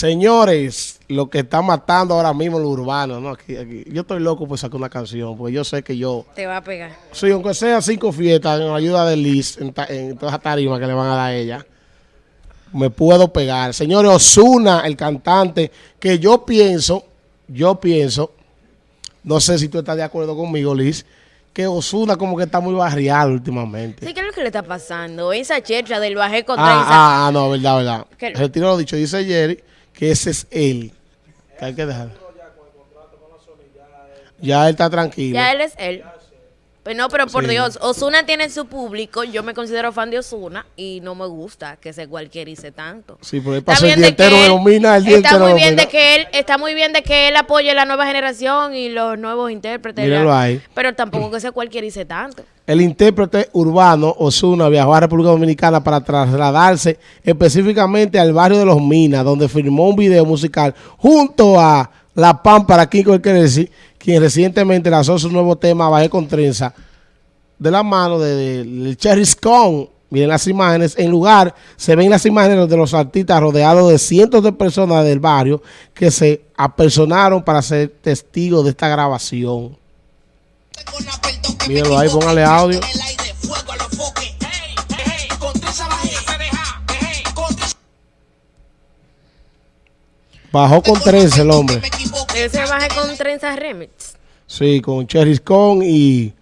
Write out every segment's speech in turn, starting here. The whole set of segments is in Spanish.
Señores, lo que está matando ahora mismo lo urbano, ¿no? Aquí, aquí. Yo estoy loco por sacar una canción, porque yo sé que yo... Te va a pegar. Sí, aunque sea cinco fiestas en ayuda de Liz, en, en todas las tarimas que le van a dar a ella, me puedo pegar. Señores, Osuna, el cantante, que yo pienso, yo pienso, no sé si tú estás de acuerdo conmigo, Liz, que Osuna como que está muy barrial últimamente. Sí, ¿qué es lo que le está pasando? Esa checha del bajé con ah, ah, ah, no, verdad, verdad. Retiro lo dicho, dice Jerry que ese es él. Que hay que dejar. Ya él está tranquilo. Ya él es él. Pues no, pero por Dios, Osuna tiene su público, yo me considero fan de Osuna y no me gusta que se cualquierice tanto. Sí, porque él pasa el día entero domina, el día está muy bien de que él Está muy bien de que él apoye la nueva generación y los nuevos intérpretes. ahí. Pero tampoco que se cualquierice tanto. El intérprete urbano Osuna viajó a República Dominicana para trasladarse específicamente al barrio de Los Minas, donde filmó un video musical junto a La Pámpara, Kiko El decir quien recientemente lanzó su nuevo tema Bajé con Trenza, de la mano del de, Cherry Scone. Miren las imágenes. En lugar, se ven las imágenes de los artistas rodeados de cientos de personas del barrio que se apersonaron para ser testigos de esta grabación. Mírenlo ahí, póngale audio. Bajó con 13 el hombre. Ese baje con trenzas remix. Sí, con Cherry Con y,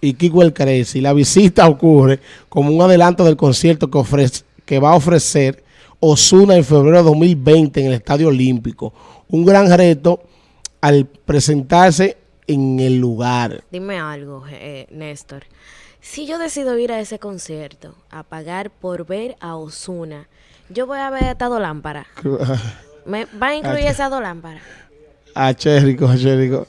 y Kiko El Y La visita ocurre como un adelanto del concierto que, ofrece, que va a ofrecer Osuna en febrero de 2020 en el Estadio Olímpico. Un gran reto al presentarse en el lugar. Dime algo, eh, Néstor. Si yo decido ir a ese concierto, a pagar por ver a Osuna, yo voy a ver a esta lámpara. ¿Me, ¿Va a incluir esas dos lámparas? A Chérico, a Chérico.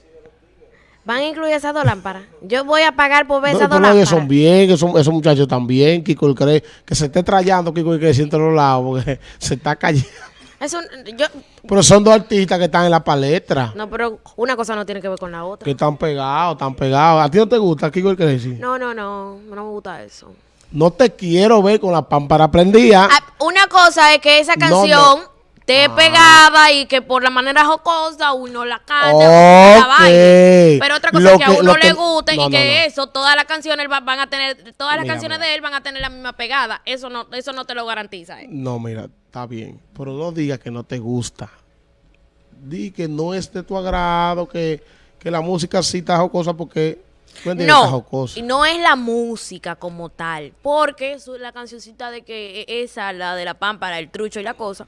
¿Van a incluir esas dos lámparas? Yo voy a pagar por ver esas dos lámparas. son bien, esos, esos muchachos también, Kiko el cree, que se esté trayendo Kiko el cree entre los lados, porque se está cayendo. yo, pero son dos artistas que están en la palestra. No, pero una cosa no tiene que ver con la otra. Que están pegados, están pegados. ¿A ti no te gusta Kiko el cree? No, no, no, no me gusta eso. No te quiero ver con la pámpara prendida. Ah, una cosa es que esa canción esté ah. pegada y que por la manera jocosa uno la canta, la baile. Pero otra cosa es que a uno le guste y que eso, todas las canciones van a tener, todas las canciones de él van a tener la misma pegada. Eso no, eso no te lo garantiza. Eh. No, mira, está bien. Pero no digas que no te gusta. Di que no es de tu agrado, que, que la música sí está jocosa porque no, y no es la música como tal, porque la cancioncita de que e, esa, la de la pámpara, el trucho y la cosa,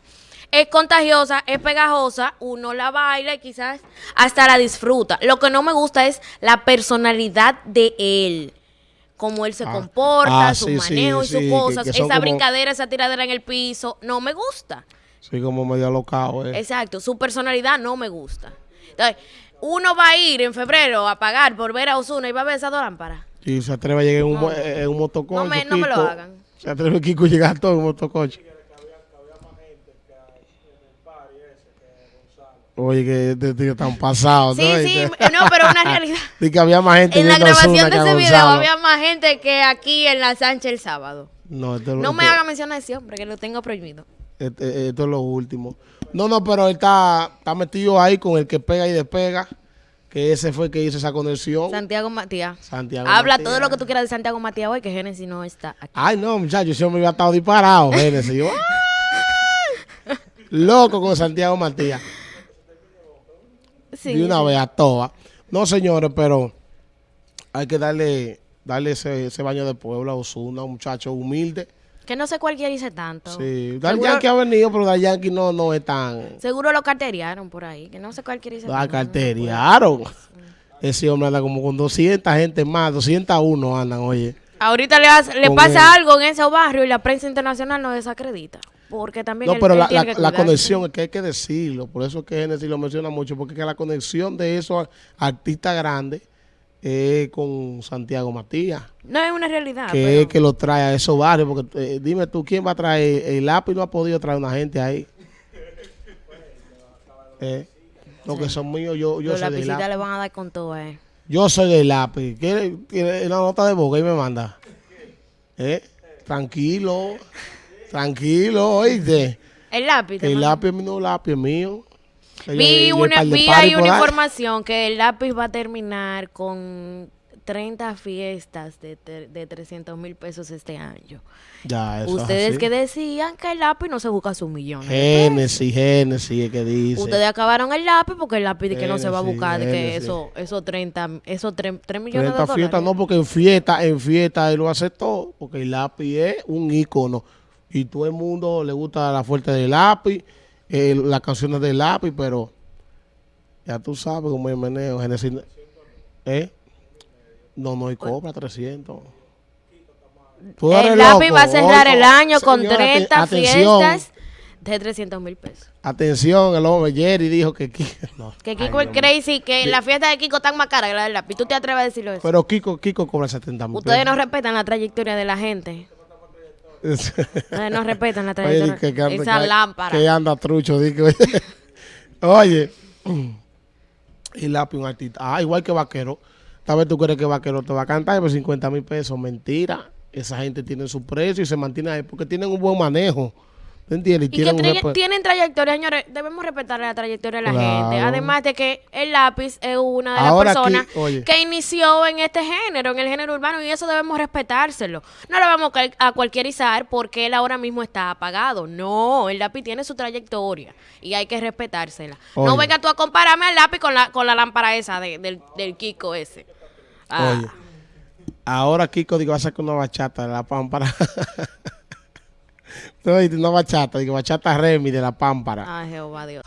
es contagiosa, es pegajosa, uno la baila y quizás hasta la disfruta. Lo que no me gusta es la personalidad de él cómo él se ah. comporta, ah, su manejo y sus cosas, esa brincadera, esa tiradera en el piso, no me gusta. Sí, como medio alocado. Eh. Exacto, su personalidad no me gusta. Entonces, uno va a ir en febrero a pagar por ver a Osuna y va a ver esa lámpara. Y se atreve a llegar en un, en un. No me, no me, lo hagan. Se atreve Kiko a llegar todo en un motocoche. Oye, que este tío tan pasado. Sí, sí, no, pero una realidad. Y que había más gente En la grabación de ese video había más gente que aquí en la Sánchez el sábado. No, no me haga mención a ese hombre, que lo tengo prohibido. Este, esto es lo último. No, no, pero él está, está metido ahí con el que pega y despega. Que ese fue el que hizo esa conexión. Santiago Matías. Santiago Habla todo lo que tú quieras de Santiago Matías hoy, que Génesis no está aquí. Ay, no, muchachos, yo me había estado disparado, Génesis. Yo, loco con Santiago Matías. Sí, de una vez a toa. No, señores, pero hay que darle darle ese, ese baño de pueblo a Osuna, un muchacho humilde que no sé cuál dice tanto. Sí, Dar Yankee ha venido, pero Dar Yankee no, no es tan... Seguro lo carteriaron por ahí, que no sé cuál dice tanto. La carteriaron. Ese hombre anda como con 200 gente más, 201 andan, oye. Ahorita le, le pasa algo en ese barrio y la prensa internacional no desacredita. Porque también No, pero la, la, conexión, es que hay que decirlo. Por eso es que Genesis lo menciona mucho, porque es que la conexión de esos artistas grandes eh, con Santiago Matías. No es una realidad. Que es que lo trae a esos barrios. Porque eh, dime tú, ¿quién va a traer? El lápiz no ha podido traer una gente ahí. Eh, lo que son míos, yo, yo Los soy lápiz. le van a dar con todo, eh. Yo soy del lápiz. ¿Quiere, quiere una nota de boca y me manda? Eh, tranquilo, tranquilo, oíste. El lápiz. El lápiz el lápiz mío. Vi, una, vi hay una información que el lápiz va a terminar con 30 fiestas de, de 300 mil pesos este año. Ya, eso Ustedes que decían que el lápiz no se busca su millón. Génesis, Génesis, que dice. Ustedes acabaron el lápiz porque el lápiz de que no se va a buscar, de que eso, eso 30, eso 3, millones de dólares. fiestas no, porque en fiesta, en fiesta él lo todo, porque el lápiz es un ícono. Y todo el mundo le gusta la fuerte del lápiz, eh, las canciones del lápiz, pero ya tú sabes cómo es meneo. Génesis, ¿eh? No, no, y cobra 300. El lápiz va a cerrar el año con 30 fiestas de 300 mil pesos. Atención, el hombre Jerry dijo que Kiko... que Kiko es crazy, que la fiesta de Kiko está más cara que la del lápiz. ¿Tú te atreves a decirlo eso? Pero Kiko, Kiko cobra 70 mil Ustedes no respetan la trayectoria de la gente. No respetan la trayectoria. Oye, que, Esa lámpara. Que anda trucho. oye, el lápiz un artista. Ah, igual que Vaquero. Tal vez tú crees que Vaquero te va a cantar por 50 mil pesos. Mentira esa gente tiene su precio y se mantiene ahí porque tienen un buen manejo. Entiendes? Y, que tienen trayectoria, señores. Debemos respetar la trayectoria de la gente. Además de que el lápiz es una de las personas que inició en este género, en el género urbano, y eso debemos respetárselo. No lo vamos a cualquierizar porque él ahora mismo está apagado. No, el lápiz tiene su trayectoria y hay que respetársela. No venga tú a compararme al lápiz con la, con la lámpara esa del, del Kiko ese. Ah. Ahora Kiko digo, va a sacar una bachata de la pámpara. Entonces, una bachata, digo, bachata Remy de la Pámpara. Ah, Jehová Dios.